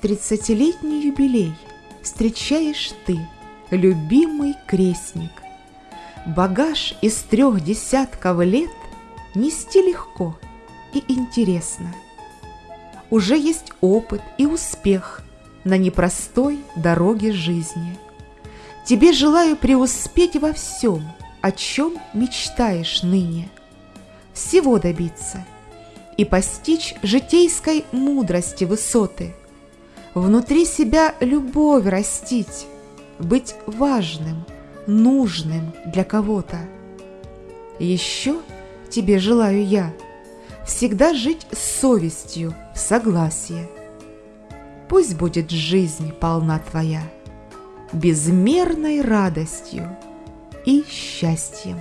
тридцатилетний юбилей встречаешь ты, любимый крестник. Багаж из трех десятков лет нести легко и интересно. Уже есть опыт и успех на непростой дороге жизни. Тебе желаю преуспеть во всем, о чем мечтаешь ныне. Всего добиться и постичь житейской мудрости высоты, внутри себя любовь растить, быть важным, нужным для кого-то. Еще тебе желаю я всегда жить с совестью в согласии. Пусть будет жизнь полна твоя безмерной радостью и счастьем.